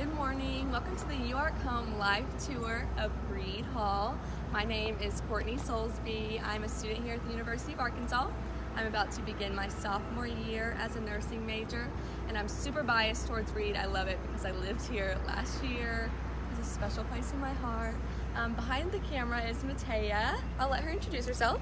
Good morning. Welcome to the You Home live tour of Reid Hall. My name is Courtney Soulsby. I'm a student here at the University of Arkansas. I'm about to begin my sophomore year as a nursing major and I'm super biased towards Reid. I love it because I lived here last year. It's a special place in my heart. Um, behind the camera is Matea. I'll let her introduce herself.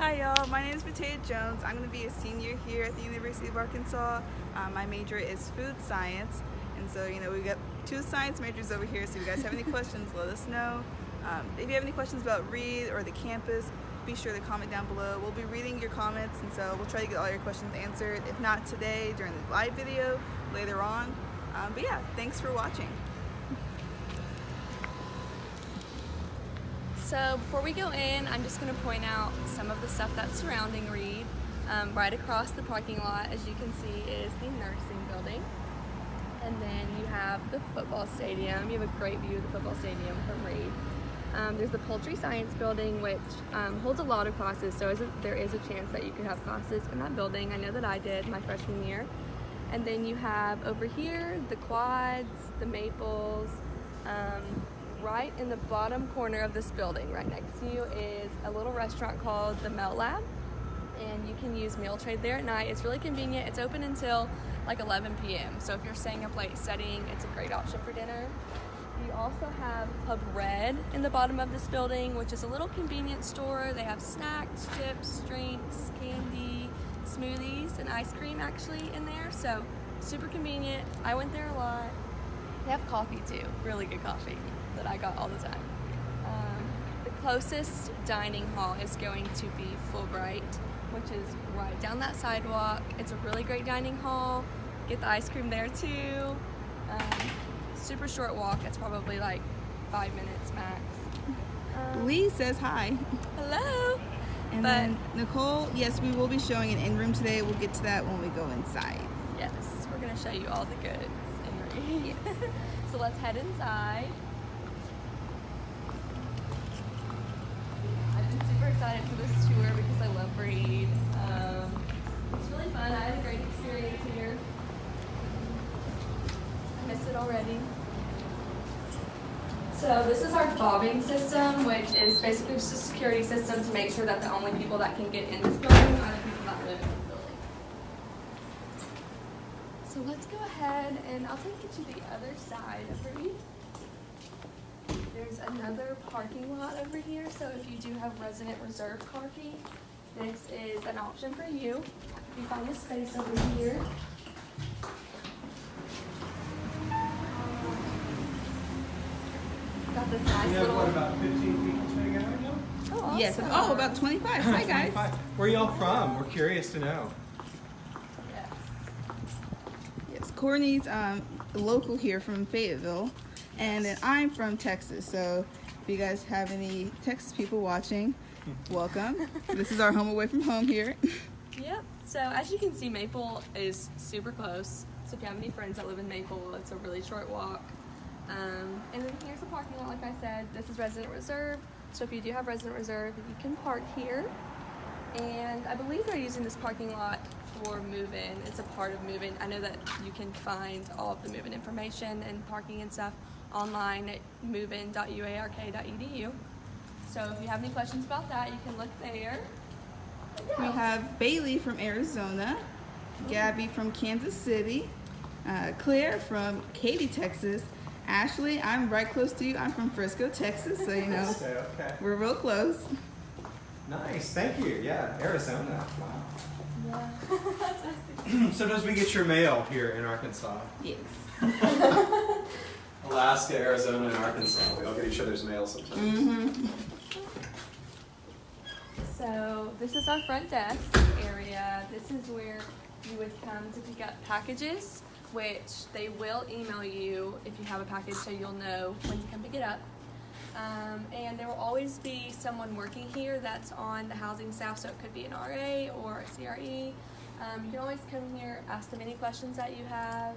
Hi y'all, my name is Matea Jones. I'm going to be a senior here at the University of Arkansas. Um, my major is food science and so you know we've got two science majors over here so if you guys have any questions let us know. Um, if you have any questions about Reid or the campus be sure to comment down below. We'll be reading your comments and so we'll try to get all your questions answered. If not today during the live video, later on. Um, but yeah, thanks for watching. So before we go in, I'm just going to point out some of the stuff that's surrounding Reid. Um, right across the parking lot, as you can see, is the nursing building. And then you have the football stadium. You have a great view of the football stadium from Reid. Um, there's the poultry science building, which um, holds a lot of classes, so there is a chance that you could have classes in that building. I know that I did my freshman year. And then you have over here the quads, the maples, um, right in the bottom corner of this building, right next to you, is a little restaurant called the Melt Lab. And you can use meal trade there at night. It's really convenient. It's open until like 11 p.m. So if you're staying up late studying, it's a great option for dinner. You also have Pub Red in the bottom of this building, which is a little convenience store. They have snacks, chips, drinks, candy, smoothies, and ice cream actually in there. So super convenient. I went there a lot. They have coffee too, really good coffee that I got all the time. Um, the closest dining hall is going to be Fulbright, which is right down that sidewalk. It's a really great dining hall. Get the ice cream there too. Um, super short walk. It's probably like five minutes max. Um, Lee says hi. Hello. And but, then Nicole, yes, we will be showing an in-room today. We'll get to that when we go inside. Yes, we're gonna show you all the goods in Reid. so let's head inside. Excited for this tour because I love Reid. Um, it's really fun. I had a great experience here. I miss it already. So this is our fobbing system, which is basically just a security system to make sure that the only people that can get in this building are the people that live in this building. So let's go ahead and I'll take you to the other side of Reid. There's another parking lot over here, so if you do have resident reserve parking, this is an option for you. You find a space over here. Got this nice little... what, about 15 people sitting now? Oh, awesome. Yes, oh, about 25. Hi, guys. 25. Where are y'all from? We're curious to know. Yes. Yes, Courtney's um, local here from Fayetteville. And then I'm from Texas, so if you guys have any Texas people watching, welcome. this is our home away from home here. Yep, so as you can see, Maple is super close. So if you have any friends that live in Maple, it's a really short walk. Um, and then here's the parking lot, like I said. This is resident reserve. So if you do have resident reserve, you can park here. And I believe they're using this parking lot for move-in. It's a part of move-in. I know that you can find all of the move-in information and parking and stuff online at movein.uark.edu. So if you have any questions about that, you can look there. We have Bailey from Arizona, Gabby from Kansas City, uh, Claire from Katy, Texas, Ashley, I'm right close to you. I'm from Frisco, Texas, so you know, okay. we're real close. Nice, thank you. Yeah, Arizona. Wow. Yeah. Sometimes we get your mail here in Arkansas. Yes. Alaska, Arizona, and Arkansas. We all get each other's mail sometimes. Mm -hmm. So this is our front desk area. This is where you would come to pick up packages, which they will email you if you have a package so you'll know when to come pick it up. Um, and there will always be someone working here that's on the housing staff, so it could be an RA or a CRE. Um, you can always come here, ask them any questions that you have.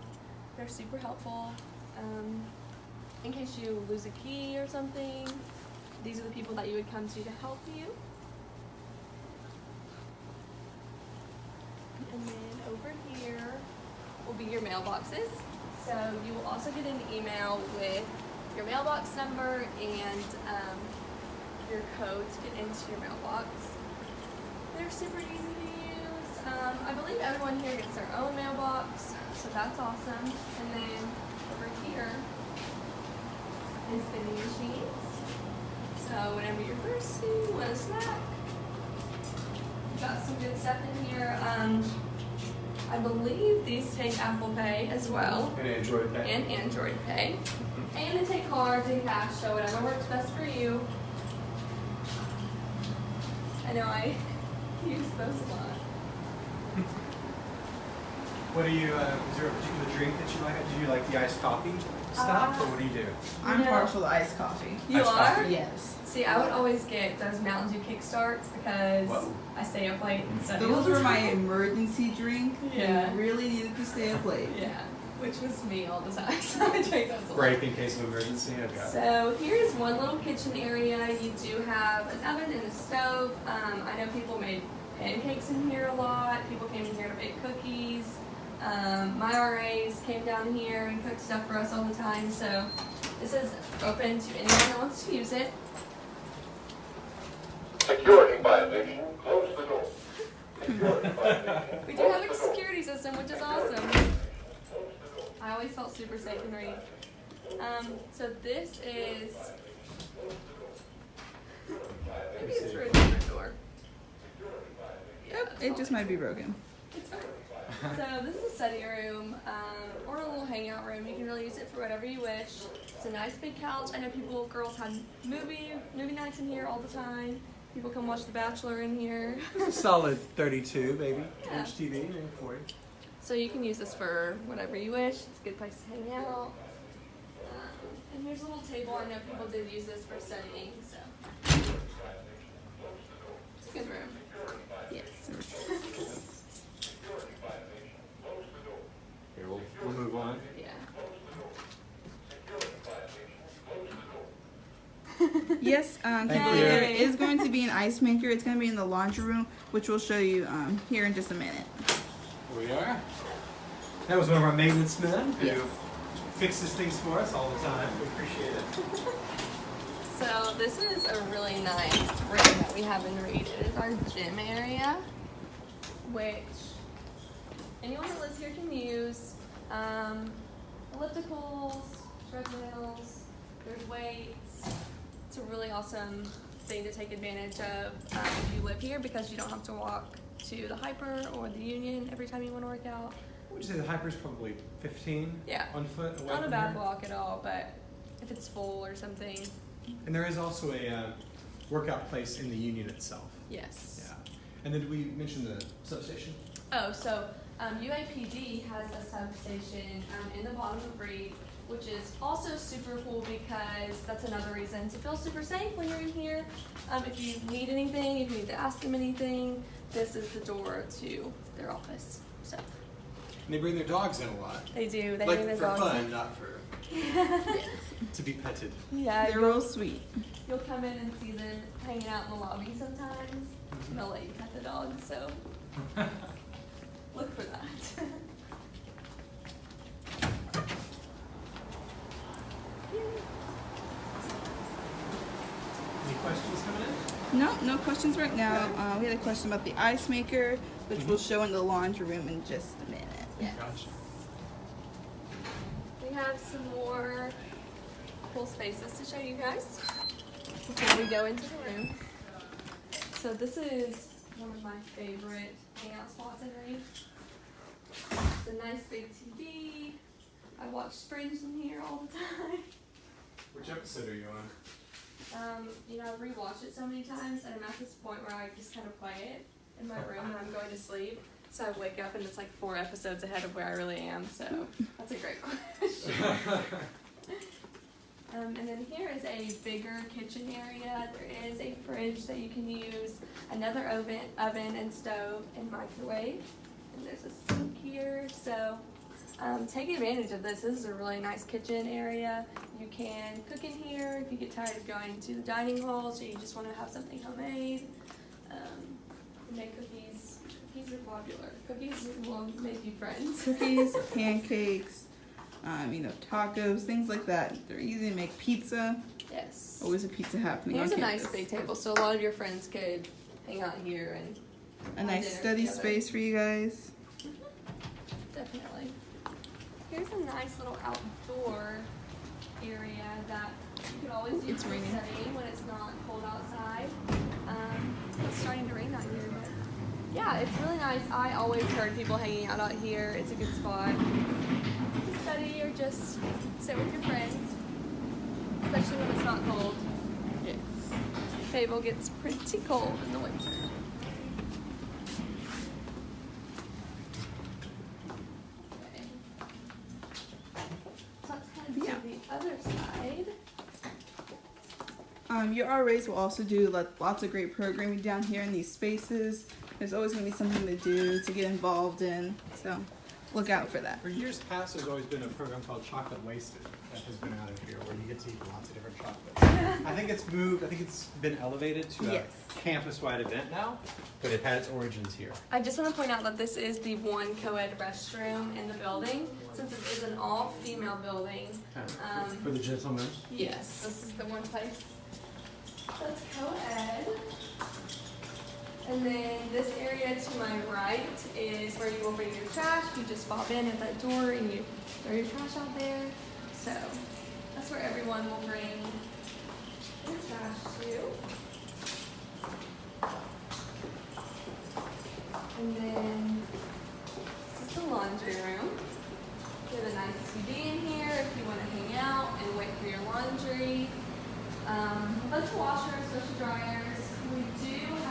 They're super helpful. Um, in case you lose a key or something, these are the people that you would come to to help you. And then over here will be your mailboxes. So you will also get an email with your mailbox number and um, your code to get into your mailbox. They're super easy to use. Um, I believe everyone here gets their own mailbox, so that's awesome. And then over here is vending machines. So whenever you're thirsty, want a snack, got some good stuff in here. Um, I believe these take Apple Pay as well And Android Pay. and Android Pay. And they take cards and cash, so whatever works best for you. I know I use those a lot. What do you, uh, is there a particular drink that you like? Do you like the iced coffee stuff, or what do you do? I'm No. partial to iced coffee. You Iced are? coffee. Yes. See, I would always get those Mountain Dew kickstarts because Whoa. I stay up late and study. Those were my emergency drink. Yeah. And really needed to stay up late. Yeah, which was me all the time. So I drank those a lot. Break in case of emergency. I've got. So here's one little kitchen area. You do have an oven and a stove. Um, I know people made pancakes in here a lot. People came in here to bake cookies. Um, my RAs came down here and cooked stuff for us all the time. So this is open to anyone that wants to use it. Security violation. Close the door. Security violation. We do have a security system, which is awesome. I always felt super safe and Reid. Um, so this is maybe it's for a different door. Yep. It just might be broken. It's fine. So this is a study room um, or a little hangout room. You can really use it for whatever you wish. It's a nice big couch. I know people, girls have movie movie nights in here all the time. People come watch The Bachelor in here. Solid 32, baby. Yeah. Inch TV, maybe 40. So you can use this for whatever you wish. It's a good place to hang out. Um, and here's a little table. I know people did use this for studying, so it's a good room. Yes. Here, we'll, we'll move on. Yeah. Yes, um, Thank there is going to be an ice maker. It's going to be in the laundry room, which we'll show you um, here in just a minute. Here we are. That was one of our maintenance men who Yes. fixes things for us all the time. We appreciate it. So this is a really nice room that we have in Reid. It is our gym area, which anyone that lives here can use. Um, ellipticals, treadmills, there's weights. It's a really awesome thing to take advantage of um, if you live here because you don't have to walk to the Hyper or the Union every time you want to work out. Would you say the Hyper is probably 15 Yeah. on foot away Not a bad here? walk at all, but if it's full or something, And there is also a uh, workout place in the union itself. yes. Yeah. And then did we mention the substation? Oh, so um, UAPD has a substation um, in the bottom of Reid, which is also super cool because that's another reason to feel super safe when you're in here. Um, if you need anything, if you need to ask them anything, this is the door to their office. So And they bring their dogs in a lot. they do. They like bring their for dogs. fun, not for to be petted. Yeah, They're real sweet. you'll come in and see them hanging out in the lobby sometimes. And they'll let you pet the dog. So look for that. Any questions coming in? No, no questions right now. Uh, we had a question about the ice maker, which Mm-hmm. we'll show in the laundry room in just a minute. Yes. Gotcha. We have some more cool spaces to show you guys before we go into the room. So this is one of my favorite hangout spots in Reid. It's a nice big TV. I watch Fringe in here all the time. Which episode are you on? Um, you know, I rewatch it so many times, and I'm at this point where I just kind of play it in my room when I'm going to sleep. So I wake up and it's like four episodes ahead of where I really am. So that's a great question. Um, and then here is a bigger kitchen area. There is a fridge that you can use, another oven, oven and stove and microwave. And there's a sink here. So um, take advantage of this. This is a really nice kitchen area. You can cook in here if you get tired of going to the dining hall, so you just want to have something homemade. Um, make cookies, cookies are popular. Cookies will make you friends. Cookies, pancakes, um, you know, tacos, things like that. They're easy to make. Pizza. Yes. Always a pizza happening Here's a on nice campus. big table, so a lot of your friends could hang out here and A nice study together. space for you guys. definitely. Here's a nice little outdoor area that you could always use It's for raining. studying when it's not cold outside. Um, it's starting to rain out here, but yeah, it's really nice. I always heard people hanging out out here. It's a good spot to study or just sit with your friends, especially when it's not cold. Yes. Fable gets pretty cold in the winter. So let's head to Yeah. the other side. Um, your RAs will also do lots of great programming down here in these spaces. There's always going to be something to do to get involved in. So look out for that. For years past, there's always been a program called Chocolate Wasted that has been out of here where you get to eat lots of different chocolates. I think it's moved, I think it's been elevated to a Yes. campus-wide event now, but it had its origins here. I just want to point out that this is the one co-ed restroom in the building. Since it is an all-female building, um, For the gentlemen. Yes, this is the one place that's co-ed. And then this area to my right is where you will bring your trash. You just pop in at that door and you throw your trash out there. So that's where everyone will bring their trash to. And then this is the laundry room. We have a nice TV in here if you want to hang out and wait for your laundry. Um, a bunch of washers, bunch dryers. We do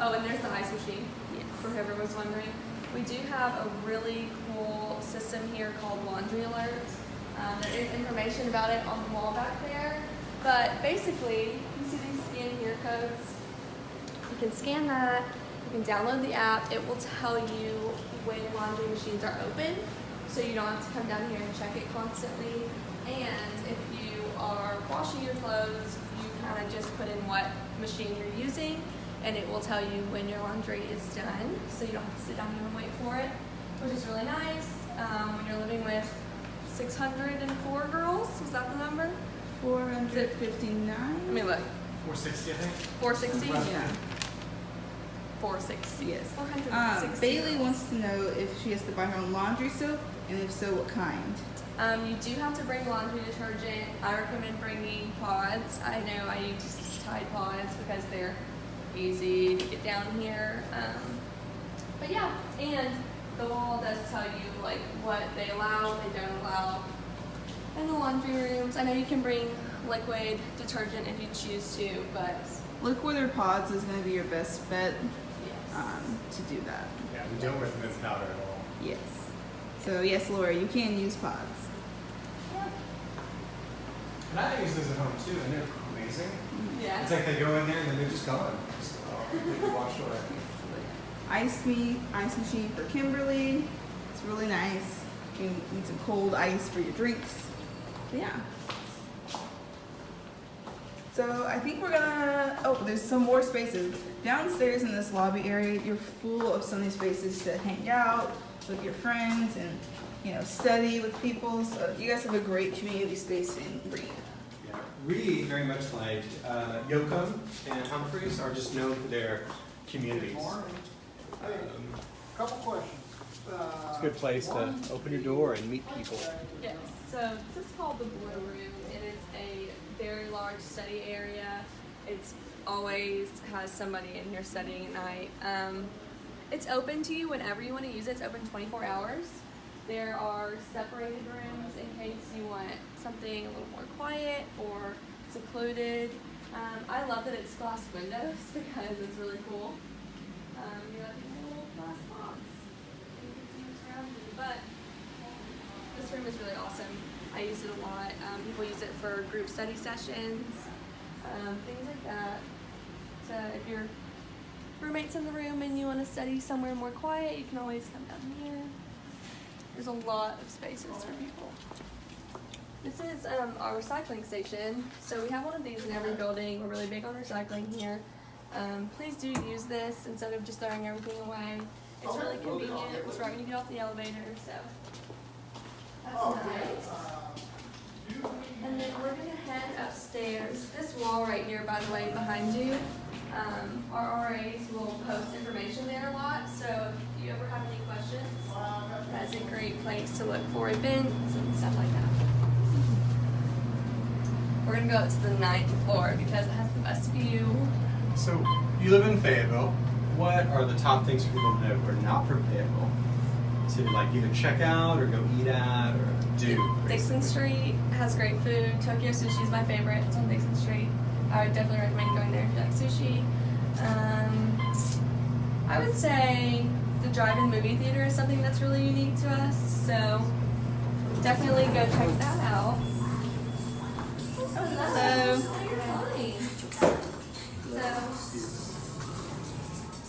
oh, and there's the ice machine, for whoever was wondering. We do have a really cool system here called Laundry Alert. Um, there is information about it on the wall back there. But basically, you can see these scan here codes? You can scan that, you can download the app, it will tell you when laundry machines are open, so you don't have to come down here and check it constantly. And if you are washing your clothes, you kind of just put in what machine you're using, and it will tell you when your laundry is done, so you don't have to sit down here and wait for it, which is really nice. Um, when you're living with 604 girls, is that the number? 459. Let me look. 460, I think. 460? Yeah. 460. Yes. Um, 460. Bailey wants to know if she has to buy her own laundry soap, and if so, what kind. Um, you do have to bring laundry detergent. I recommend bringing pods. I know I use Tide pods because they're easy to get down here. Um, but yeah, and the wall does tell you like what they allow, what they don't allow. In the laundry rooms, I know you can bring liquid detergent if you choose to, but Liquid or pods is going to be your best bet yes. um, to do that. Yeah, we don't recommend powder at all. Yes. So yes, Laura, you can use pods. Yeah. And I use those at home too, and they're amazing. Yeah. It's like they go in there and then they're just gone. Ice me, ice machine for Kimberly. It's really nice. You need some cold ice for your drinks. But yeah. So I think we're gonna. Oh, there's some more spaces downstairs in this lobby area. You're full of so many spaces to hang out with your friends and you know study with people. So you guys have a great community space in Reid. We, very much like uh, Yocum and Humphreys, are just known for their communities. Um, Couple questions. It's a good place to open your door and meet people. Yes, so this is called the Blue Room. It is a very large study area. It's always has somebody in here studying at night. Um, it's open to you whenever you want to use it. It's open 24 hours. There are separated rooms in case you want something a little more quiet or secluded. Um, I love that it's glass windows because it's really cool. Um, you have these little glass box. You can see what's around you. But this room is really awesome. I use it a lot. Um, people use it for group study sessions, um, things like that. So if your roommate's in the room and you want to study somewhere more quiet, you can always come down here. There's a lot of spaces for people. This is um, our recycling station. So we have one of these in every building. We're really big on recycling here. Um, please do use this instead of just throwing everything away. It's really convenient. It's right when you get off the elevator, so that's nice. And then we're gonna head upstairs. This wall right here, by the way, behind you, um, our RAs will post information there a lot. So if you ever have any questions, that's a great place to look for events and stuff like that. We're gonna go up to the ninth floor because it has the best view. So you live in Fayetteville. What are the top things for people to know who are not from Fayetteville to like either check out or go eat at or do? Dixon basically? Street has great food. Tokyo Sushi is my favorite. It's on Dixon Street. I would definitely recommend going there if you like sushi. Um, I would say the drive-in movie theater is something that's really unique to us. So definitely go check that out.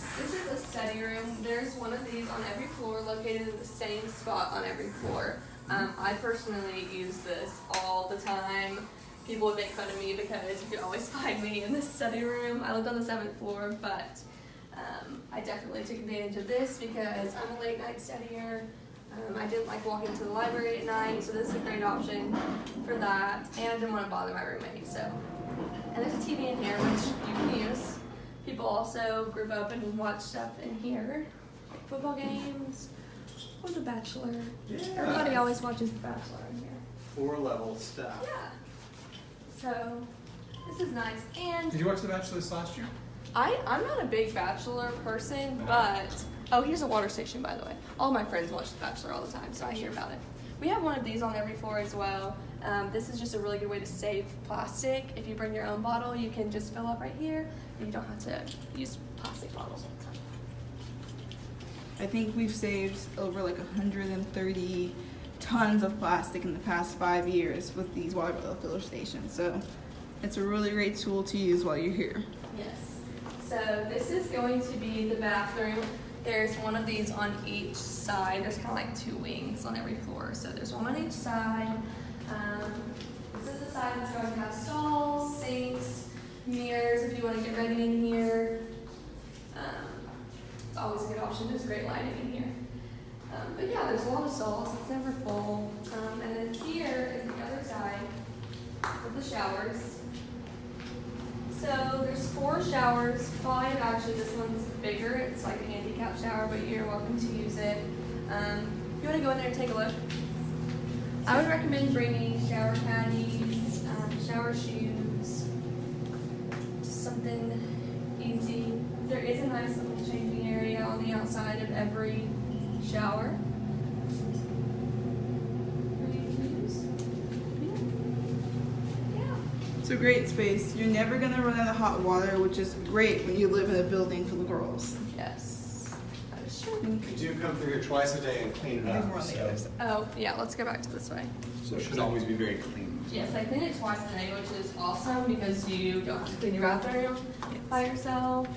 So this is a study room. There's one of these on every floor, located in the same spot on every floor. Um, I personally use this all the time. People would make fun of me because you could always find me in this study room. I lived on the seventh floor, but um, I definitely took advantage of this because I'm a late night studier. Um, I didn't like walking to the library at night, so this is a great option for that. And I didn't want to bother my roommate, so. And there's a TV in here, which you can use. People also group up and watch stuff in here, like football games or The Bachelor. Yeah. Everybody always watches The Bachelor in here. Four level stuff. Yeah. So this is nice. And Did you watch The Bachelor this last year? I I'm not a big Bachelor person, but oh, here's a water station by the way. All my friends watch The Bachelor all the time, so I hear about it. We have one of these on every floor as well. Um, this is just a really good way to save plastic. If you bring your own bottle, you can just fill up right here. and You don't have to use plastic bottles all the time. I think we've saved over like 130 tons of plastic in the past five years with these water bottle filler stations. So it's a really great tool to use while you're here. Yes. So this is going to be the bathroom. There's one of these on each side. There's kind of like two wings on every floor. So there's one on each side. Um, this is the side that's going to have stalls, sinks, mirrors if you want to get ready in here. Um, it's always a good option. There's great lighting in here. Um, but yeah, there's a lot of stalls. It's never full. Um, and then here is the other side with the showers. So there's four showers, five actually. This one's bigger. It's like a handicap shower, but you're welcome to use it. Um, you want to go in there and take a look? I would recommend bringing shower caddies, um, shower shoes, just something easy. There is a nice little changing area on the outside of every shower. for you to use. Yeah. It's a great space. You're never gonna run out of hot water, which is great when you live in a building full of girls. Yes. That is true. We do come through here twice a day and clean it I think we're up. So. Oh, yeah, let's go back to this way. so it should always be very clean. Yes, I clean it twice a day, which is awesome because you don't have to clean your bathroom by yourself.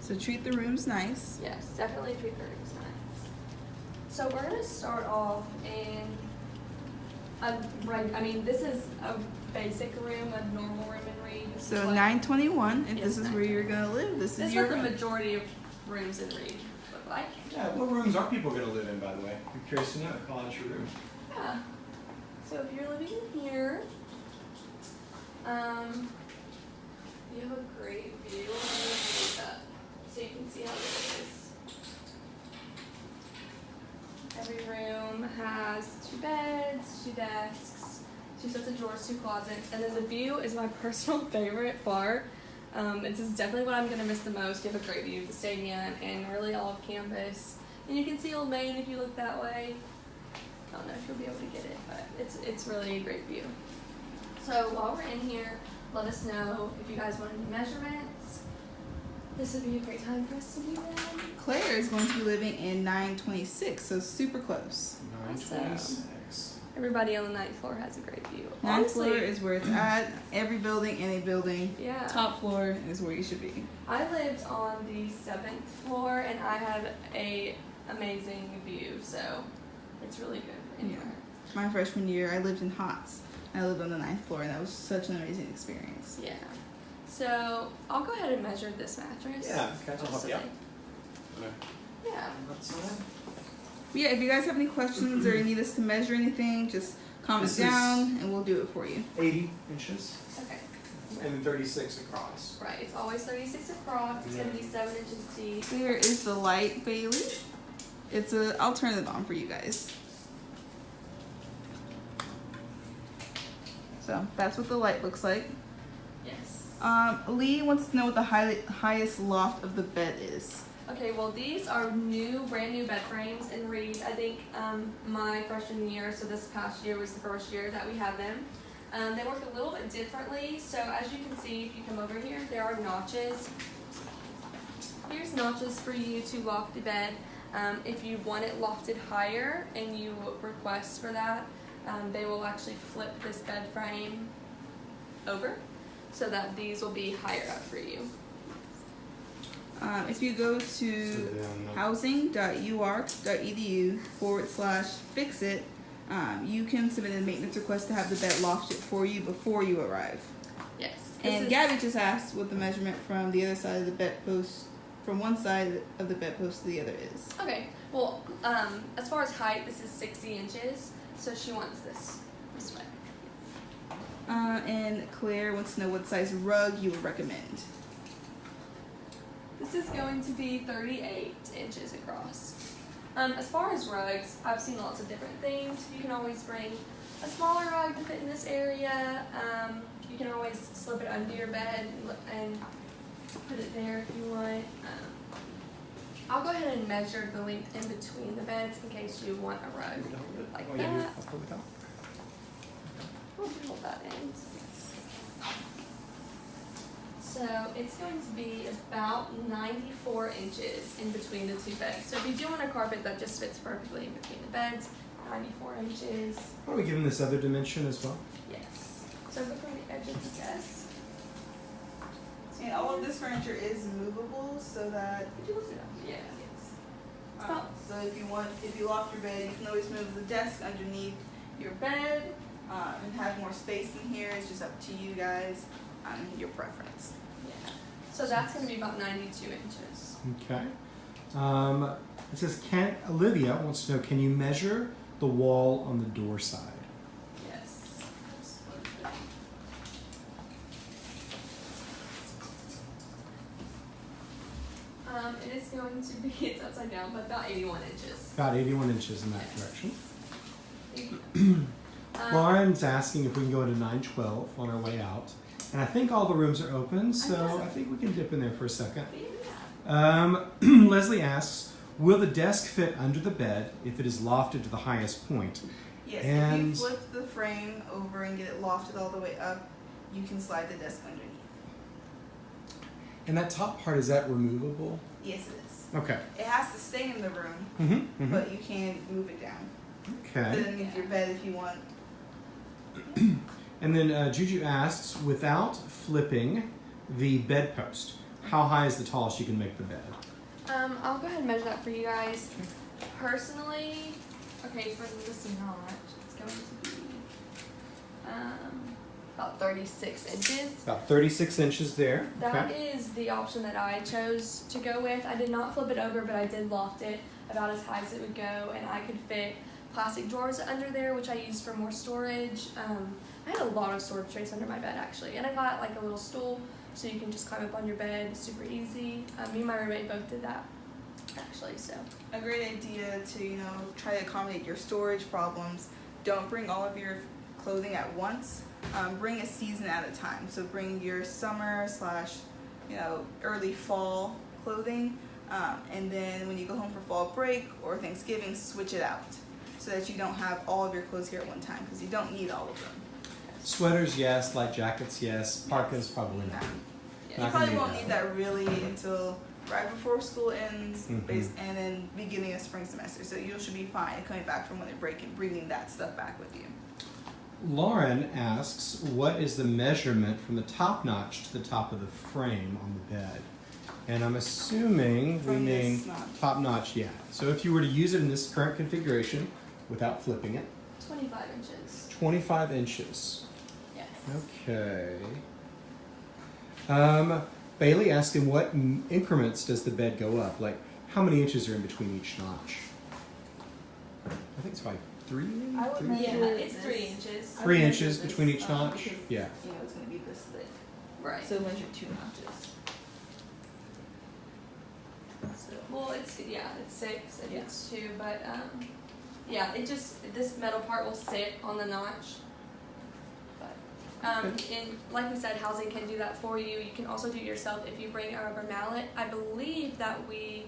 So treat the rooms nice. Yes, definitely treat the rooms nice. So we're gonna start off in a right. I mean, this is a basic room, a normal room in Reid. So what- 921, if Yes, this is where you're gonna live, this This is is your what the room. majority of rooms in Reid look like. Yeah, what rooms are people going to live in, by the way? I'm curious to know. Call out your room. Yeah. So if you're living in here, um, you have a great view. I'm gonna move it up so you can see how big it is. Every room has two beds, two desks, two sets of drawers, two closets, and then the view is my personal favorite part. Um, this is definitely what I'm gonna miss the most. You have a great view of the stadium and really all of campus, and you can see Old Main if you look that way. I don't know if you'll be able to get it, but it's it's really a great view. So while we're in here, let us know if you guys want any measurements. This would be a great time for us to do them. Claire is going to be living in 926, so super close. 926. Everybody on the ninth floor has a great view. Ninth Honestly, floor is where it's at. Every building, any building. yeah. Top floor is where you should be. I lived on the seventh floor and I had a amazing view, so it's really good anywhere. My freshman year, I lived in Hotz. I lived on the ninth floor, and that was such an amazing experience. Yeah. So I'll go ahead and measure this mattress. Yeah, okay, I'll just help you out. they- Yeah. That's all. But yeah, if you guys have any questions or you need us to measure anything, just comment This down and we'll do it for you. 80 inches Okay. and then 36 across. Right. It's always 36 across. It's gonna be seven inches deep. Here is the light, Bailey. It's a. I'll turn it on for you guys. So that's what the light looks like. Yes. Um, Lee wants to know what the high, highest loft of the bed is. Okay, well these are new, brand new bed frames and Reid. I think um, my freshman year, so this past year was the first year that we had them. Um, they work a little bit differently. So as you can see, if you come over here, there are notches. Here's notches for you to loft the bed. Um, if you want it lofted higher and you request for that, um, they will actually flip this bed frame over so that these will be higher up for you. Um, if you go to housing.uark.edu forward slash fix it, um, you can submit a maintenance request to have the bed lofted for you before you arrive. Yes. And Gabby just asked what the measurement from the other side of the bedpost, from one side of the bedpost to the other is. Okay. Well, um, as far as height, this is 60 inches. So she wants this this way. Uh, and Claire wants to know what size rug you would recommend. This is going to be 38 inches across. Um, as far as rugs, I've seen lots of different things. You can always bring a smaller rug to fit in this area. Um, you can always slip it under your bed and, put it there if you want. Um, I'll go ahead and measure the length in between the beds in case you want a rug like Oh, that. I'll pull. We'll hold that in. So it's going to be about 94 inches in between the two beds. So if you do want a carpet that just fits perfectly in between the beds, 94 inches. Why don't we give them this other dimension as well? Yes. So look on the edge of the desk. And all of this furniture is movable so that Would you lift it up? Yeah. Um, so if you want, if you loft your bed, you can always move the desk underneath your bed um, and have more space in here. It's just up to you guys, um, your preference. So that's going to be about 92 inches. Okay. Um, it says, can Olivia wants to know, can you measure the wall on the door side? Yes. Um, it is going to be, it's upside down, but about 81 inches. About 81 inches in that direction. Um, Lauren's asking if we can go into 912 on our way out. And I think all the rooms are open, so I think we can dip in there for a second. Um, Leslie asks, will the desk fit under the bed if it is lofted to the highest point? Yes, if And- you flip the frame over and get it lofted all the way up, you can slide the desk underneath. And that top part, is that removable? Yes, it is. Okay. It has to stay in the room, Mm-hmm. but you can move it down. Okay. it underneath your bed if you want. And then uh, Juju asks, without flipping the bedpost, how high is the tallest you can make the bed? Um, I'll go ahead and measure that for you guys. Personally, okay, for this notch, it's going to be um, about 36 inches. About 36 inches there. That okay. is the option that I chose to go with. I did not flip it over, but I did loft it about as high as it would go, and I could fit plastic drawers under there, which I used for more storage. Um, I had a lot of storage space under my bed actually, and I got like a little stool so you can just climb up on your bed, super easy. Um, me and my roommate both did that actually, so. A great idea to you know try to accommodate your storage problems. Don't bring all of your clothing at once. Um, bring a season at a time. So bring your summer slash you know early fall clothing um, and then when you go home for fall break or thanksgiving switch it out so that you don't have all of your clothes here at one time because you don't need all of them Sweaters, yes. Light jackets, yes. Parkas, probably not. yeah. you Not probably gonna won't need that really until right before school ends Mhm. bas- and then beginning of spring semester so you should be fine coming back from winter break and bringing that stuff back with you Lauren asks, what is the measurement from the top notch to the top of the frame on the bed? And I'm assuming we mean notch. top notch, yeah. So if you were to use it in this current configuration without flipping it, 25 inches. 25 inches. Yes. Okay. Um, Bailey asked in what increments does the bed go up? Like, how many inches are in between each notch? I think it's like three. I would Three? measure Yeah, it's three inches. Three inches this, between each um, notch? because, Yeah. You know, it's gonna be this thick. Right. So measure two notches. So, Well, it's yeah, it's six and Yeah. it's two, but um, yeah, it just this metal part will sit on the notch. But um, in like we said, housing can do that for you. You can also do it yourself if you bring a rubber mallet. I believe that we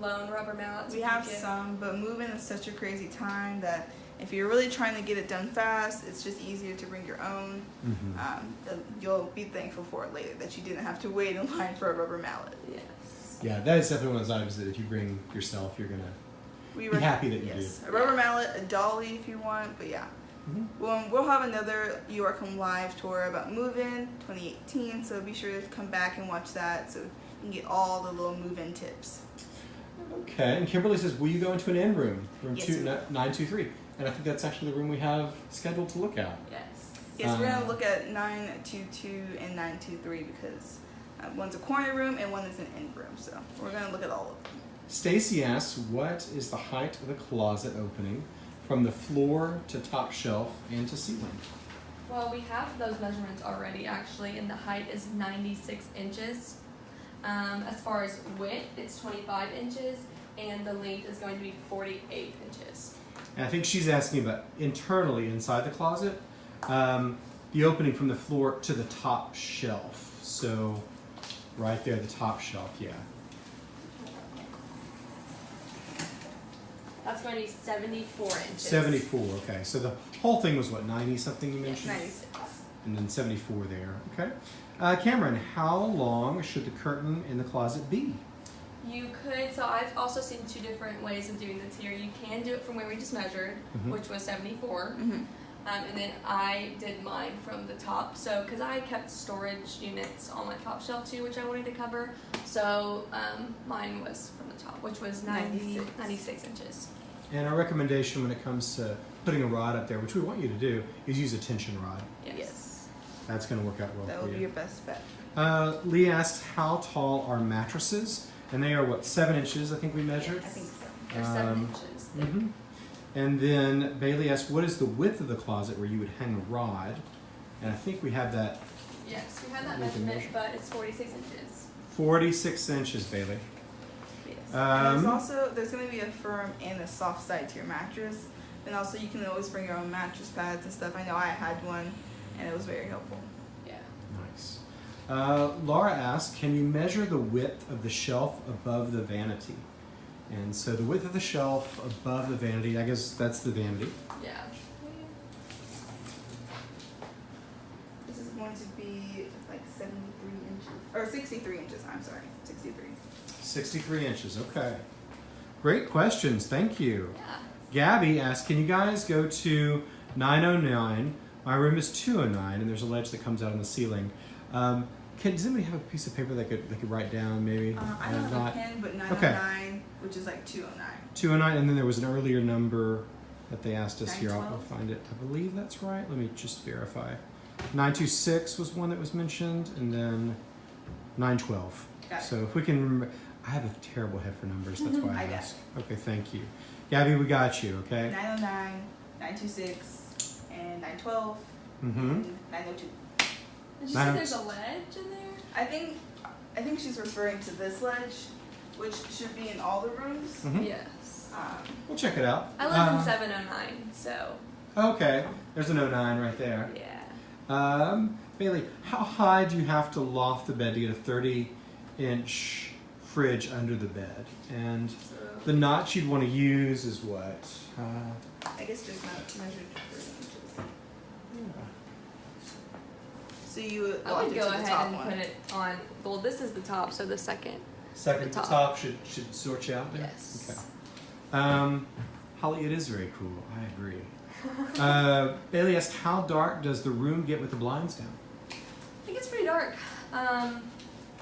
loan rubber mallets. we have get- some, but moving is such a crazy time that if you're really trying to get it done fast, it's just easier to bring your own. Mhm. Um, you'll be thankful for it later that you didn't have to wait in line for a rubber mallet. Yes. Yeah, that is definitely one of those items that if you bring yourself, you're gonna. We Be happy that you yes, do. a rubber mallet, a dolly if you want, but yeah. Mhm. Well, we'll have another York Home Live tour about move-in 2018, so be sure to come back and watch that so you can get all the little move-in tips. Okay, and Kimberly says, "Will you go into an in room, room Yes, two we ni- nine? And I think that's actually the room we have scheduled to look at. Yes. Yes, we're Uh, gonna look at 922 and 923 because uh, one's a corner room and one is an end room, so we're gonna look at all of them. Stacy asks, "What is the height of the closet opening from the floor to top shelf and to ceiling?" Well, we have those measurements already actually, and the height is 96 inches. Um, as far as width, it's 25 inches, and the length is going to be 48 inches. And I think she's asking about internally inside the closet, um, the opening from the floor to the top shelf. So, right there, the top shelf. Yeah. That's going to be 74 inches. 74, okay. So the whole thing was what, 90 something you Yes, mentioned? 96. And then 74 there, okay. Uh, Cameron, how long should the curtain in the closet be? You could, so I've also seen two different ways of doing this here. You can do it from where we just measured, Mhm. which was 74. Mm-hmm. Um, and then I did mine from the top. So, because I kept storage units on my top shelf too, which I wanted to cover. So, um, mine was from the top, which was 90, 96. 96 inches. And our recommendation when it comes to putting a rod up there, which we want you to do, is use a tension rod. Yes. Yes. That's going to work out well That for would be your best bet. Uh, Lee asked, how tall are mattresses? And they are what, seven inches, I think we measured? I think so. They're seven Um, inches thick. hmm And then Bailey asked, what is the width of the closet where you would hang a rod? And I think we have that Yes, we had that measurement, measure. but it's 46 inches. 46 inches, Bailey. Yes. Um, there's also there's gonna be a firm and a soft side to your mattress, and also you can always bring your own mattress pads and stuff. I know I had one, and it was very helpful. Yeah. Nice. Uh, Laura asked, can you measure the width of the shelf above the vanity? And so the width of the shelf above the vanity, I guess that's the vanity. Yeah. This is going to be like 73 inches or 63 inches. I'm sorry, 63. 63 inches, okay. Great questions, thank you. Yeah. Gabby asked, can you guys go to 909? My room is 209, and there's a ledge that comes out on the ceiling. Um, can, does anybody have a piece of paper that could, that could write down maybe? Uh, I don't have a pen, but 909, which is like 209. 209, and then there was an earlier number that they asked us here. I'll, I'll find it. I believe that's right. Let me just verify. 926 was one that was mentioned, and then 912. Got it. So if we can remember, I have a terrible head for numbers. That's why I, I asked. Okay, thank you. Gabby, we got you, okay? 909, 926, and 912, Mm-hmm. and 902. Did you Nine- say there's a ledge in there? I think I think she's referring to this ledge, which should be in all the rooms. hmm Yes. Um, We'll check it out. I live Uh, in 709, so Okay, there's an 09 right there. yeah. Um, Bailey, how high do you have to loft the bed to get a 30 inch fridge under the bed? And So the notch you'd want to use is what? Uh, I guess just not measured 30 inches. So you I loft would go to ahead and one. put it on. Well, this is the top, so the second. Second The to top. top should, should sort you out there? Yes. Okay. Um, Holly, it is very cool. I agree. uh, Bailey asked, how dark does the room get with the blinds down? I think it's pretty dark. Um,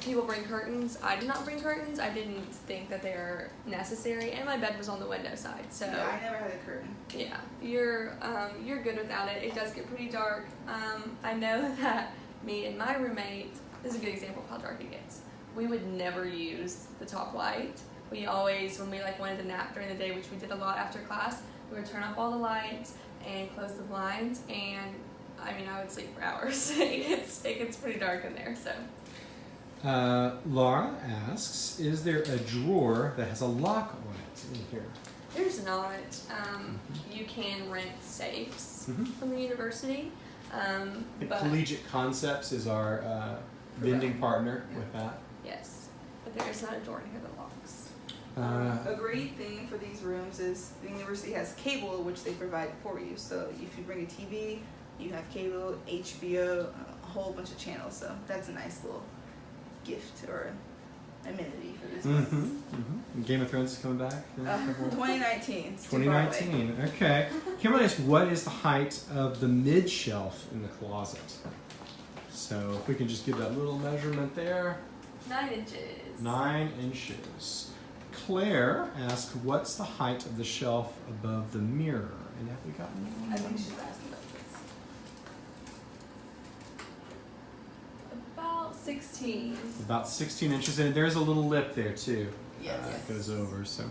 people bring curtains. I did not bring curtains. I didn't think that they are necessary, and my bed was on the window side, so Yeah, I never had a curtain. yeah, you're um, you're good without it. It does get pretty dark. Um, I know that me and my roommate this is a good example of how dark it gets. We would never use the top light. We always, when we like wanted to nap during the day, which we did a lot after class, we would turn off all the lights and close the blinds. And I mean, I would sleep for hours. it gets it gets pretty dark in there. So Uh, Laura asks, is there a drawer that has a lock on it in here? there's not. Um, you can rent safes Mhm. from the university, um, but Collegiate Concepts is our uh, vending partner with that. yes, but there is not a door in here that locks. Uh, a great thing for these rooms is the university has cable, which they provide for you. So if you bring a TV, you have cable, HBO, a whole bunch of channels. So that's a nice little gift or amenity for this mhm, place. mhm. Game of Thrones is coming back. in a Uh, couple- 2019. It's too far away. 2019. Okay. Kimberly asks, what is the height of the mid shelf in the closet? So if we can just give that little measurement there, Nine inches. nine inches. Claire asks, what's the height of the shelf above the mirror? And have we gotten I think she's asking about this. About 16. About 16 inches, and there's a little lip there too. Yes. Uh, it goes over. So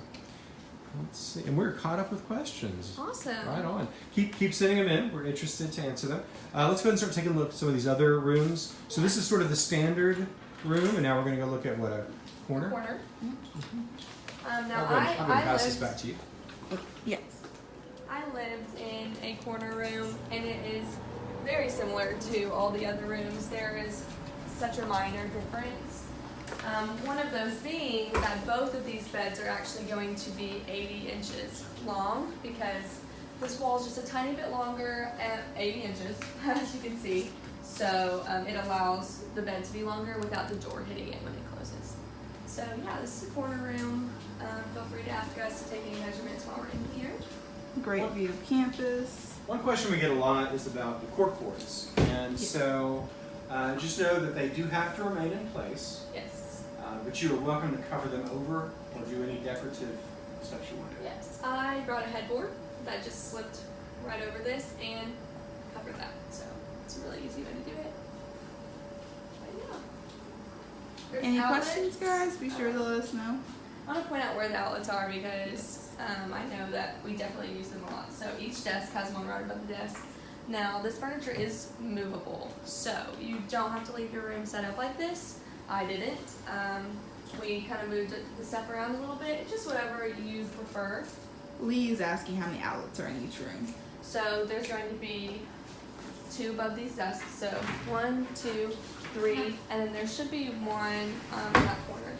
let's see. And we're caught up with questions. Awesome. Right on. Keep keep sending them in. We're interested to answer them. Uh, let's go ahead and start taking a look at some of these other rooms. So this is sort of the standard room, and now we're going to go look at what a corner. Corner. Um, now I'll go, I, I'm gonna I pass this back to you. Yes. I lived in a corner room, and it is very similar to all the other rooms. There is such a minor difference. Um, one of those being that both of these beds are actually going to be 80 inches long because this wall is just a tiny bit longer at 80 inches, as you can see. So um, it allows the bed to be longer without the door hitting it when it closes. So yeah, this is a corner room. Um, feel free to ask us to take any measurements while we're in here. Great view of campus. One question we get a lot is about the cork boards, and so uh, just know that they do have to remain in place. Yes. Uh, but you are welcome to cover them over or do any decorative stuff you want to do. Yes. I brought a headboard that just slipped right over this and covered that. So it's a really easy way to do it. Yeah. There's Any outlets. questions, guys? Be sure to let us know. I want to point out where the outlets are because um, I know that we definitely use them a lot. So each desk has one right above the desk. Now this furniture is movable, so you don't have to leave your room set up like this. I didn't. Um, we kind of moved the stuff around a little bit, just whatever you prefer. Lee is asking how many outlets are in each room. So there's going to be two above these desks. So one, two, three, and then there should be one um, in that corner.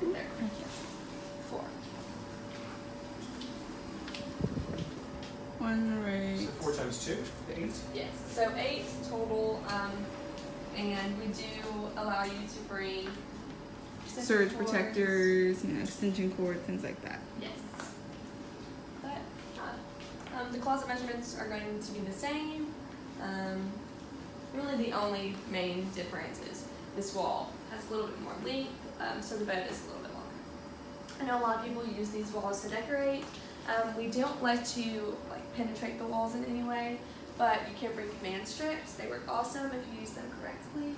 Right there. One right. So four times two, eight. Yes. So eight total, um, and we do allow you to bring Surge cords. protectors, you know, extension cord, things like that. Yes. But uh, um, the closet measurements are going to be the same. Um, really, the only main difference is this wall has a little bit more length, um, so the bed is a little bit longer. I know a lot of people use these walls to decorate. Um, we don't let you like penetrate the walls in any way, but you can bring command strips. They work awesome if you use them correctly.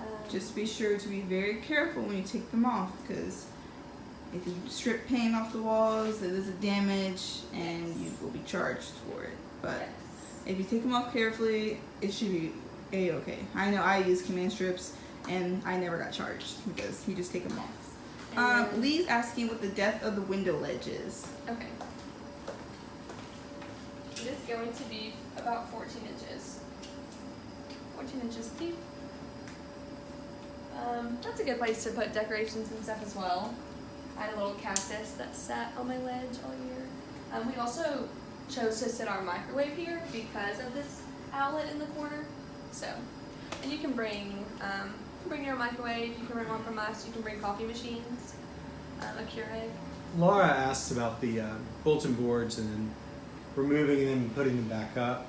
Um, Just be sure to be very careful when you take them off because if you strip paint off the walls, it is a damage and you will be charged for it. But yes. if you take them off carefully, it should be a okay. I know I use command strips and I never got charged because you just take them off. Um, Lee's asking what the depth of the window ledge is. Okay. Going to be about 14 inches. 14 inches deep. Um, that's a good place to put decorations and stuff as well. I had a little cactus that sat on my ledge all year. Um, we also chose to sit our microwave here because of this outlet in the corner. So, and you can bring um, you can bring your microwave. You can bring one from us. You can bring coffee machines, um, a Keurig. Laura asks about the uh, bulletin boards and removing them and putting them back up.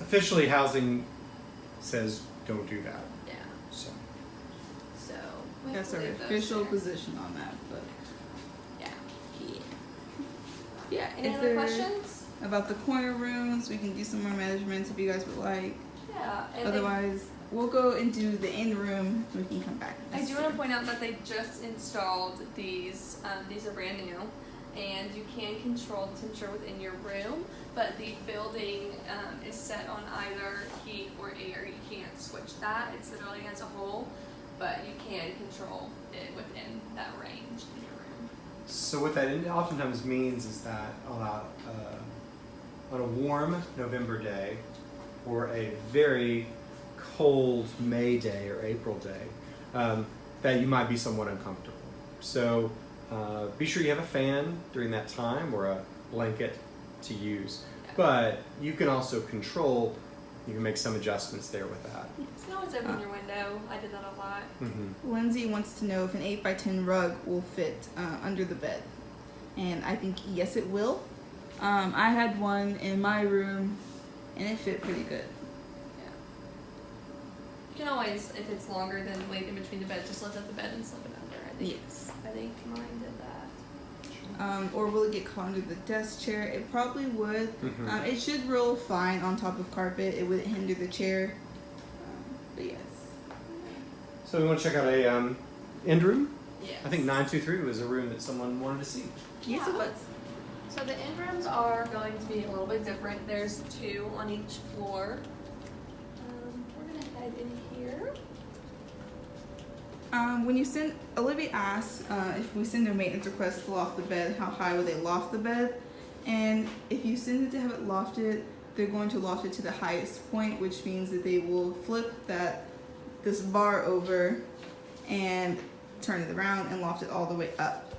Officially, housing says don't do that. Yeah. So So we That's our to leave those official there. position on that. But Yeah. yeah. Yeah. Any Is other questions? About the corner rooms, we can do some more measurements if you guys would like. Yeah. And then- Otherwise, we'll go and do the in room. We can come back. I do want to point out that they just installed these. Um, these are brand new, and you can control the temperature within your room, but the building um, is set on either heat or air. You can't switch that. It's the building as a whole, but you can control it within that range in your room. So what that oftentimes means is that on a uh, on a warm November day, or a very cold May day or April day, um, that you might be somewhat uncomfortable. So uh, be sure you have a fan during that time or a blanket to use. But you can also control. You can make some adjustments there with that. You can always open your window. I did that a lot. hmm Lindsay wants to know if an 8 by 10 rug will fit uh, under the bed. And I think yes, it will. Um, I had one in my room and it fit pretty good. Yeah. You can always, if it's longer than wait in between the beds, just lift up the bed and slip it under. I think. Yes. I think mine did that. Um, or will it get caught under the desk chair? It probably would. Mhm. Um, it should roll fine on top of carpet. It wouldn't hinder the chair. Um, but yes. So we want to check out a um, end room. Yeah. I think 923 was a room that someone wanted to see. Yes, it Yeah. was. So the end rooms are going to be a little bit different. There's two on each floor. Um, we're gonna head in here. Um, when you send, Olivia asked uh, if we send a maintenance request to loft the bed, how high would they loft the bed? And if you send it to have it lofted, they're going to loft it to the highest point, which means that they will flip that this bar over and turn it around and loft it all the way up.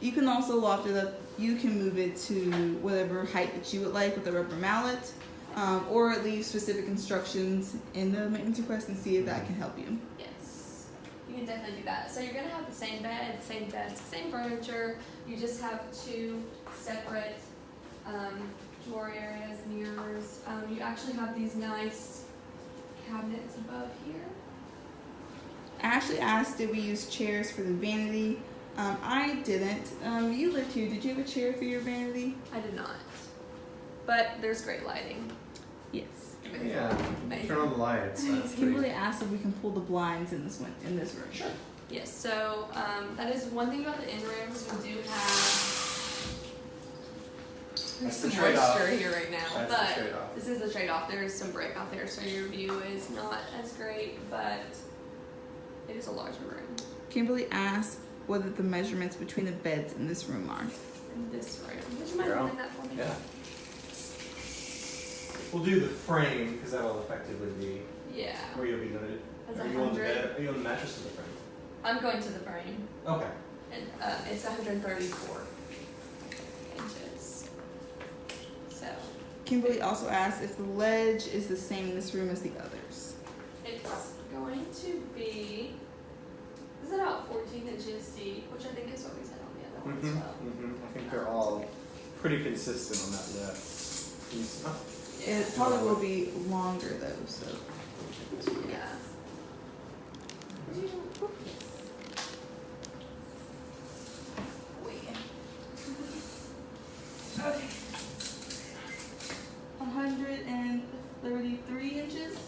You can also loft it up. You can move it to whatever height that you would like with a rubber mallet, um, or leave specific instructions in the maintenance request and see if that can help you. Yes. Can definitely do that. So you're gonna have the same bed, same desk, same furniture. You just have two separate um, drawer areas, mirrors. Um, you actually have these nice cabinets above here. Ashley asked, did we use chairs for the vanity? Um, I didn't. Um, you lived here. Did you have a chair for your vanity? I did not. But there's great lighting. Yes. Yeah. Amazing. Turn on the lights. That's Kimberly pretty- asked if we can pull the blinds in this one in this room. Sure. Yes, so um, that is one thing about the in rooms. We do have. That's There's the some trade-off. moisture here right now, That's but trade-off. this is the trade-off. There is some break out there, so your view is not as great, but it is a larger room Kimberly asked whether the measurements between the beds in this room are. in this room. Would you mind Yeah. holding that for me? Yeah. We'll do the frame because that'll effectively be Yeah. where you'll be limited. That's are a you on the bed? Are you on the mattress or the frame? I'm going to the frame, Okay. and uh, it's 134 inches. So Kimberly also asked if the ledge is the same in this room as the others. It's going to be. This is about 14 inches deep, which I think is what we said on the other one Mm-hmm. as well. Mm-hmm. I think they're all pretty consistent on that lip. Can you smell? It probably will be longer though, so. Yeah. Okay. 133 inches.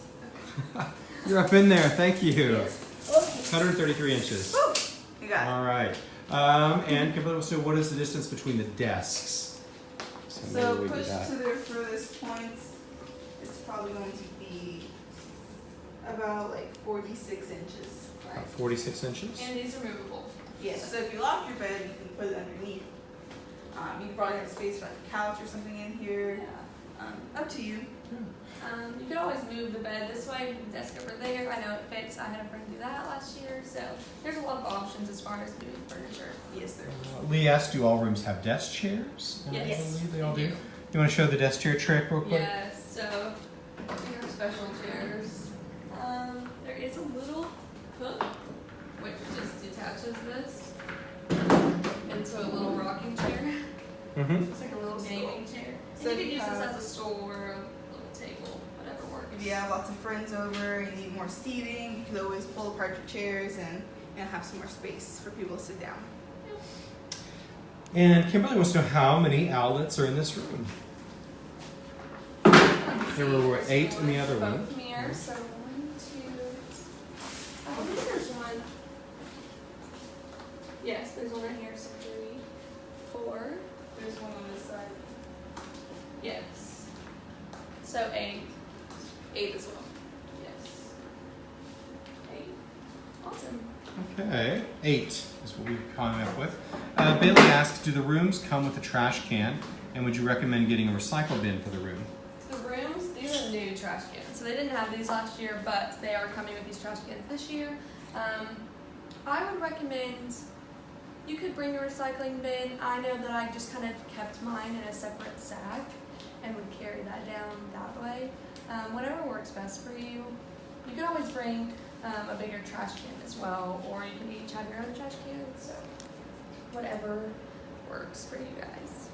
You're up in there. Thank you. Yes. 133 inches. You got it. All right. Um, and Kimberly wants to what is the distance between the desks? So maybe we do push to their furthest points, it's probably going to be about like 46 inches. About 46 inches. And these are movable. Yes. So if you lock your bed, you can put it underneath. Um, you can probably have space for like a couch or something in here. Yeah. Um, up to you. Um, you can always move the bed this way, the desk over there. I know it fits. I had a friend do that last year. So there's a lot of options as far as moving furniture. Yes, there. Uh, Lee asked, do all rooms have desk chairs? And I Yes. they all do. do. You want to show the desk chair trick real quick? Yes, so these are special chairs. Um, there is a little hook which just detaches this into a little rocking chair. Mm-hmm. It's like a little gaming chair. So and you if could you use this as a stool or a little table, whatever works. If you have lots of friends over, you need more seating, you can always pull apart your chairs and, and have some more space for people to sit down. And Kimberly wants to know how many outlets are in this room. There were eight in the other one. Mirrors, one, oh, there's one. Yes, there's one right here. So three, four. There's one on this side. Yes. So eight. Eight as well. Yes. Eight. Awesome. Okay, eight is what we've coming up with. Uh, Bailey asks, do the rooms come with a trash can, and would you recommend getting a recycle bin for the room? Rooms, new trash cans. So they didn't have these last year, but they are coming with these trash cans this year. Um, I would recommend you could bring a recycling bin. I know that I just kind of kept mine in a separate sack and would carry that down that way. Um, whatever works best for you. You can always bring um, a bigger trash can as well, or you can each have your own trash can. So whatever works for you guys.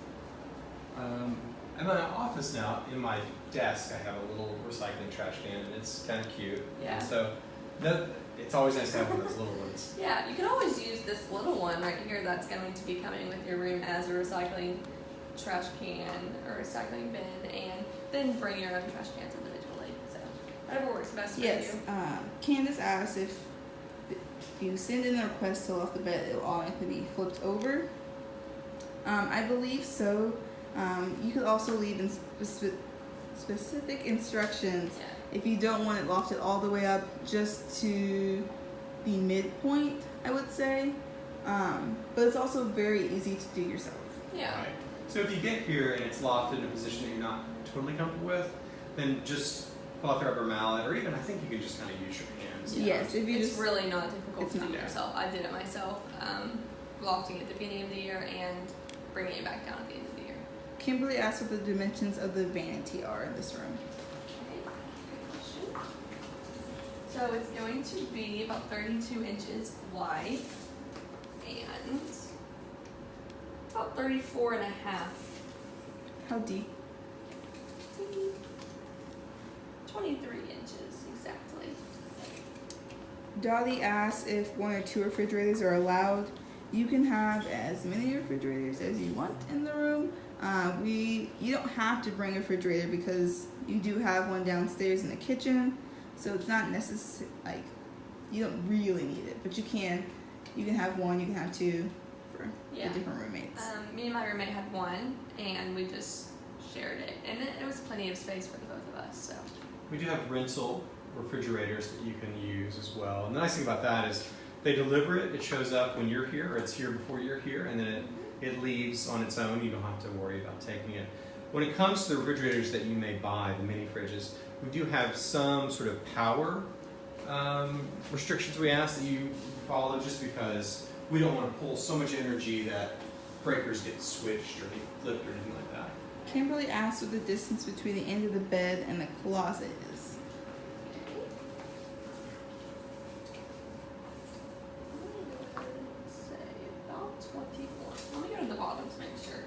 Um, in my office now, in my desk, I have a little recycling trash can, and it's kind of cute. Yeah. And so, that, it's always nice to have one of those little ones. Yeah, you can always use this little one right here that's going to be coming with your room as a recycling trash can or recycling bin, and then bring your own trash cans individually. So whatever works best for Yes. you. Um, Candace asked if if you send in a request to off the bed, it will all automatically be flipped over. Um, I believe so. Um, you could also leave in speci- specific instructions Yeah. if you don't want it lofted all the way up, just to the midpoint. I would say, um, but it's also very easy to do yourself. Yeah. Right. So if you get here and it's lofted in a position that you're not totally comfortable with, then just pull out the rubber mallet, or even I think you can just kind of use your hands. Yes, if you it's just really not difficult it's to do not. yourself. I did it myself, um, lofting at the beginning of the year and bringing it back down at the end of the year. Kimberly asked what the dimensions of the vanity are in this room. Okay, great question. So it's going to be about 32 inches wide and about 34 and a half. How deep? 23 inches exactly. Dolly asked if one or two refrigerators are allowed. You can have as many refrigerators as you want in the room. Uh, we you don't have to bring a refrigerator because you do have one downstairs in the kitchen, so it's not necessary. Like you don't really need it, but you can. You can have one. You can have two for Yeah. the different roommates. Um, me and my roommate had one and we just shared it. And it, it was plenty of space for the both of us. So We do have rental refrigerators that you can use as well. And the nice thing about that is they deliver it, it shows up when you're here, or it's here before you're here, and then it, it leaves on its own. You don't have to worry about taking it. When it comes to the refrigerators that you may buy, the mini fridges, we do have some sort of power um, restrictions we ask that you follow just because we don't want to pull so much energy that breakers get switched or get flipped or anything like that. Kimberly asked what the distance between the end of the bed and the closet is. Okay. I'm gonna go ahead and say about 21. Let me go to the bottom to make sure.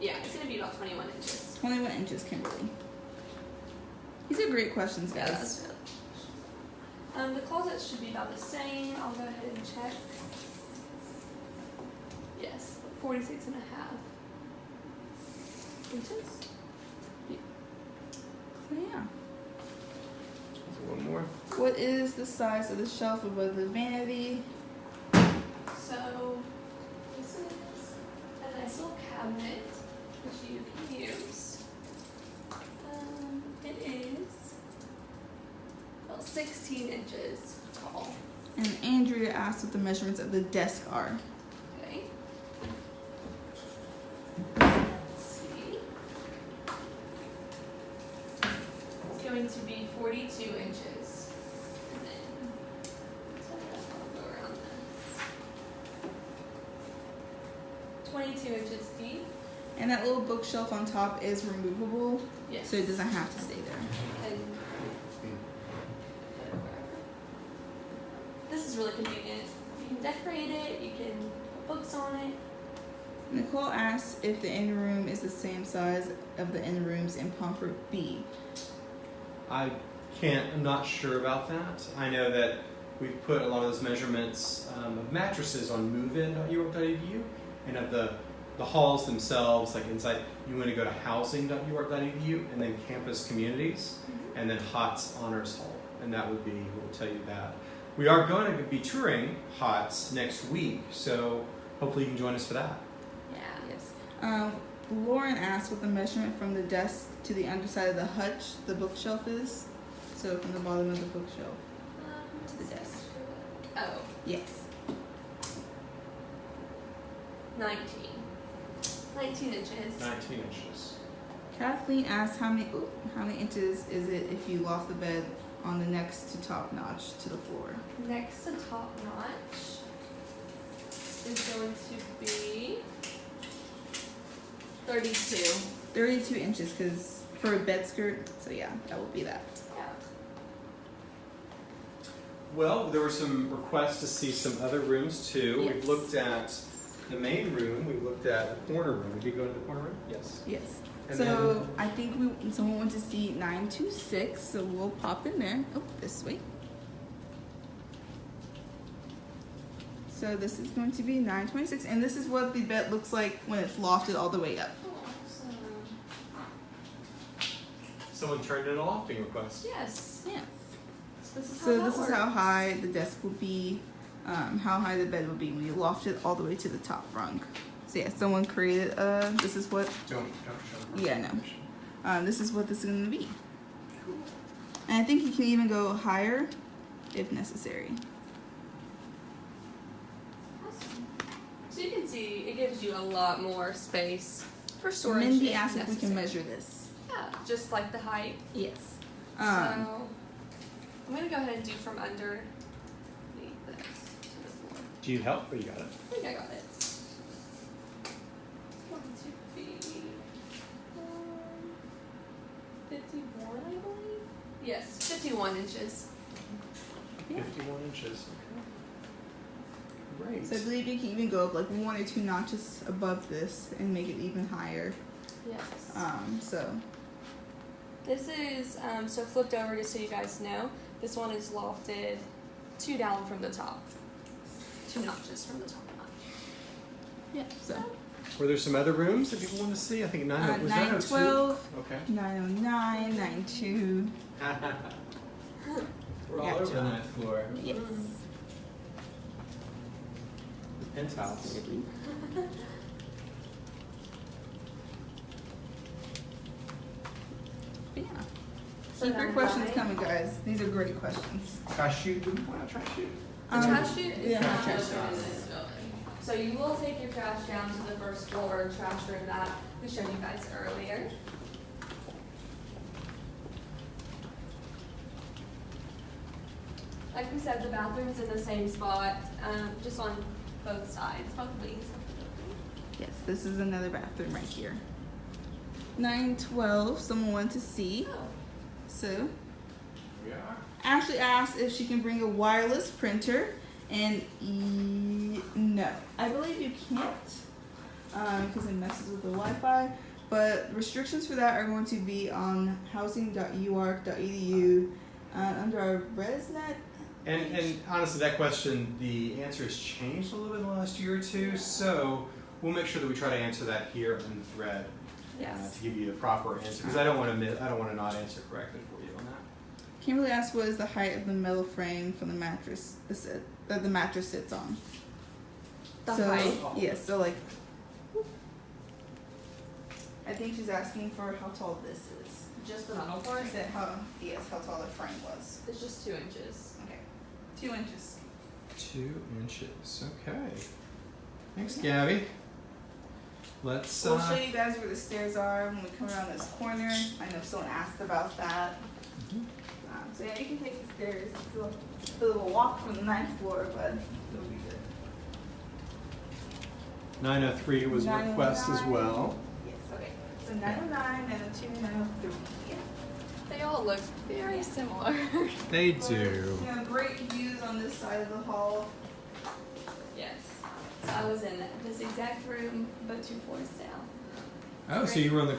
Yeah, it's gonna be about 21 inches. 21 inches, Kimberly. These are great questions, Yeah, guys. that's good. Um, the closets should be about the same. I'll go ahead and check. Yes, 46 and a half inches. So yeah. So one more. What is the size of the shelf above the vanity? So this is a nice little cabinet which you can use. Um, it is about 16 inches tall. And Andrea asked what the measurements of the desk are. Okay. Let's see. It's going to be 42 inches. And then, so I'll go around this. 22 inches deep. And that little bookshelf on top is removable, Yes. so it doesn't have to stay there. And put it wherever. This is really convenient. You can decorate it, you can put books on it. Nicole asked if the in room is the same size of the in rooms in Pomfret B. I can't, I'm not sure about that. I know that we've put a lot of those measurements um, of mattresses on movein.uark.edu and of the, the halls themselves, like inside, you want to go to housing.uark.edu and then campus communities and then Hotz Honors Hall. And that would be, we'll tell you that. We are going to be touring Hotz next week, so hopefully you can join us for that. Yeah. Yes. Um, Lauren asked what the measurement from the desk to the underside of the hutch, the bookshelf is. So from the bottom of the bookshelf. Um, To the desk. Oh, Yes. 19. 19 inches. 19 inches. Kathleen asked how many ooh, how many inches is it if you loft the bed on the next to top notch to the floor? Next to top notch is going to be 32. 32 inches because for a bed skirt, so yeah, that will be that. Yeah. Well, there were some requests to see some other rooms too. We've looked at the main room, we've looked at the corner room. Did you go to the corner room? Yes. Yes. And so I think we someone went to see 926, so we'll pop in there. Oh, this way. So this is going to be 926, and this is what the bed looks like when it's lofted all the way up. Oh. Someone turned in a lofting request. Yes. Yeah. This is how So that this is how high the desk will be, um, how high the bed will be when you loft it all the way to the top rung. So yeah, someone created. Uh, this is what. Don't, don't show Yeah, no. Um, this is what this is gonna be. Cool. And I think you can even go higher, if necessary. Awesome. So you can see it gives you a lot more space for storage. Mindy if asked if we can measure this. Yeah, just like the height. Yes. so Um, I'm gonna go ahead and do from under this to the floor. Do you need help or you got it? I think I got it. It's going to be um, 51, I believe. Yes, 51 inches. Yeah. 51 inches. Great. so I believe you can even go up like one or two notches above this and make it even higher. Yes. Um, so This is um, so flipped over just so you guys know. This one is lofted two down from the top, two notches from the top notch. yeah. So Were there some other rooms that people want to see? I think 9 uh, was nine 902? twelve, Okay. nine oh nine, nine two. We're all Gotcha. over the ninth floor. Yes. The penthouse. But yeah. So Keep your questions coming, guys. These are great questions. Trash chute? Did we point out trash chute? The Um, trash chute is yeah, not trash open in this building. So you will take your trash down to the first floor trash room that we showed you guys earlier. Like we said, the bathroom's in the same spot, um, just on both sides, both wings of the building. Yes, this is another bathroom right here. 912, someone wanted to see. Oh, So, We are. Ashley asked if she can bring a wireless printer, and e- no. I believe you can't because it messes with the Wi Fi. But restrictions for that are going to be on housing.uark.edu uh, under our ResNet. And, and honestly, that question, the answer has changed a little bit in the last year or two, so we'll make sure that we try to answer that here in the thread. uh, to give you the proper answer, because I don't want to miss, I don't want to not answer correctly for you on that. Kimberly asked what is the height of the metal frame from the mattress that the mattress sits on. The so, height. Yes, so like. I think she's asking for how tall this is. Just the metal part? Is it how yes, how tall the frame was. It's just two inches. Okay. Two inches. Two inches, okay. Thanks, Gabby. Let's, We'll uh, show you guys where the stairs are when we come around this corner. I know someone asked about that. Mhm. Um, so yeah, you can take the stairs. It's a little, a little walk from the ninth floor, but it'll be good. 903 was a request as well. Yes, okay. So 909, 902, 903. Yeah. They all look very similar. They do. You know, great views on this side of the hall. yes. So I was in this exact room, but two floors down. Oh, so you were on the, uh,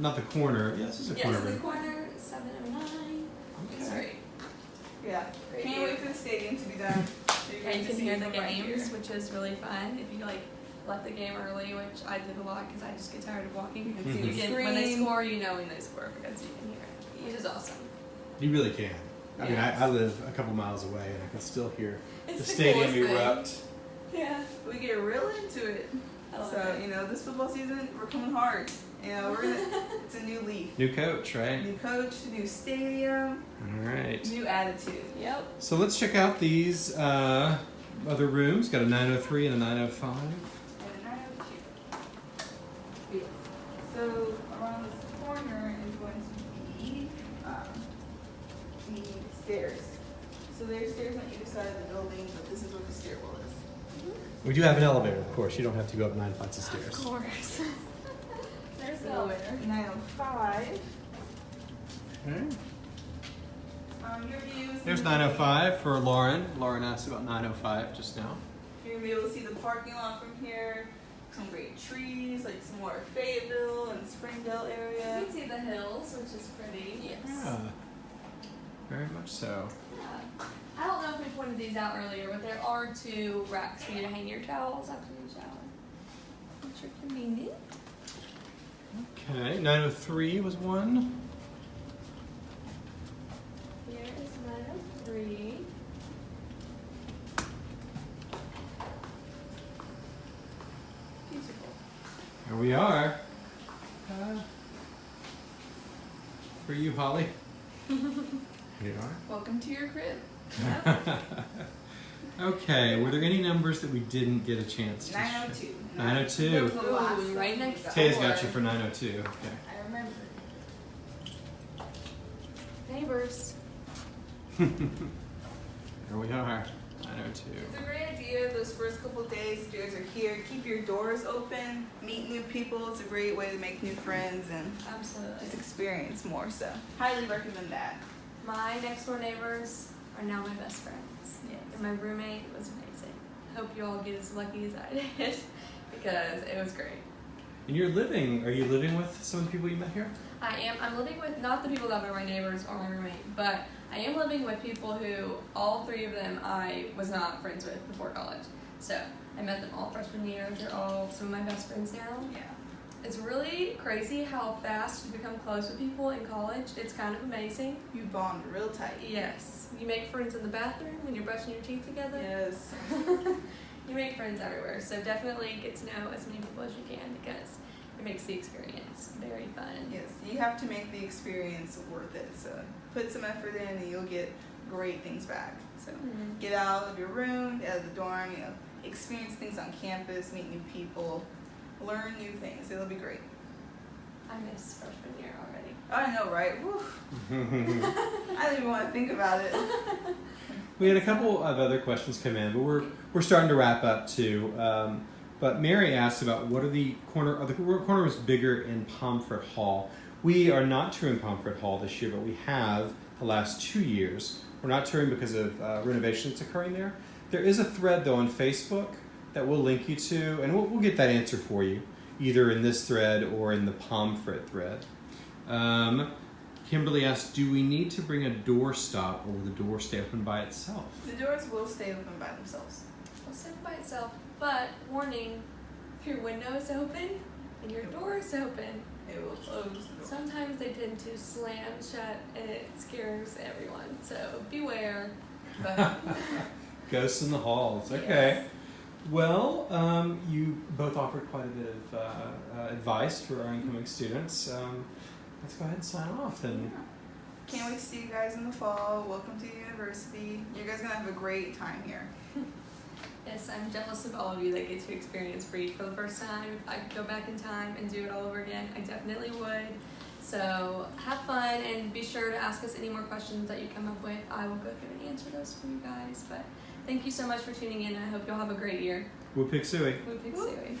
not the corner. Yeah, this is a corner room. Yes, the room. corner, 709. It's Okay. great. Yeah. Great Can't view. wait for the stadium to be done. So you're And you can hear the from right games, which is really fun. If you like left the game early, which I did a lot because I just get tired of walking. You can see You can, when they score, you know when they score because you can hear it, which is awesome. You really can. I mean, I, I live a couple miles away, and I can still hear It's the the stadium coolest thing. erupt. Yeah. We get real into it. So it. you know, this football season we're coming hard. You know, we're gonna. it's a new leaf, New coach, right? new coach, new stadium, All right. new attitude. Yep. So let's check out these uh, other rooms. Got a 903 and a 905. And a 902. Yes. So around this corner is going to be um, the stairs. So there's stairs on either side of the building, but this is where the stairwell is. We do have an elevator, of course. You don't have to go up nine flights of stairs. Of course. There's the elevator. 905. Okay. Um, your views. There's 905 for Lauren. Lauren asked about 905 just now. You're gonna be able to see the parking lot from here. Some great trees, like some more Fayetteville and Springdale area. You can see the hills, which is pretty. Yes. Yeah. Very much so. Yeah. I don't know if we pointed these out earlier, but there are two racks for you to hang your towels after you shower. Which are convenient. Okay, 903 was one. Here is 903. We are. Uh, for you, Holly. Here you Welcome to your crib. are. okay, were there any numbers that we didn't get a chance to? 902. 902. That was the last Ooh, right next got. Tay's got you for 902. Okay. I remember. Neighbors. Here we are. 902. It's a great idea those first couple days you guys are here. Keep your doors open, meet new people. It's a great way to make new friends and Absolutely. just experience more. So, highly recommend that. My next door neighbors are now my best friends. Yes. And my roommate was amazing. Hope you all get as lucky as I did because it was great. And you're living, are you living with some of the people you met here? I am. I'm living with not the people that were my neighbors or my roommate, but I am living with people who all three of them I was not friends with before college. So I met them all freshman year. They're all some of my best friends now. Yeah. It's really crazy how fast you become close with people in college. It's kind of amazing. You bond real tight. Yes, you make friends in the bathroom when you're brushing your teeth together. Yes. you make friends everywhere. So definitely get to know as many people as you can because makes the experience very fun. Yes. You have to make the experience worth it. So, put some effort in and you'll get great things back. So, Mhm. get out of your room, get out of the dorm, you know, experience things on campus, meet new people, learn new things. It'll be great. I miss freshman year already. I know, right? Woo. I don't even want to think about it. We had a couple of other questions come in, but we're we're starting to wrap up too. Um, but Mary asked about what are the corner are the corners bigger in Pomfret Hall. We are not touring Pomfret Hall this year, but we have the last two years. We're not touring because of uh, renovations occurring there. There is a thread though on Facebook that we'll link you to, and we'll, we'll get that answer for you, either in this thread or in the Pomfret thread. Um, Kimberly asked, "Do we need to bring a door stop, or will the door stay open by itself?" The doors will stay open by themselves. It'll sit by itself, but warning: if your window is open and your door is open, It will close sometimes they tend to slam shut, and it scares everyone. So beware. But Ghosts in the halls. Okay. Well, um, you both offered quite a bit of uh, uh, advice for our incoming students. Um, let's go ahead and sign off. And Can't wait to see you guys in the fall. Welcome to the university. You guys are gonna have a great time here. Yes, I'm jealous of all of you that get to experience Reid for the first time. If I could go back in time and do it all over again, I definitely would. So have fun and be sure to ask us any more questions that you come up with. I will go through and answer those for you guys. But thank you so much for tuning in. I hope you'll have a great year. Woo Pig Sooie. Woo Pig Sooie.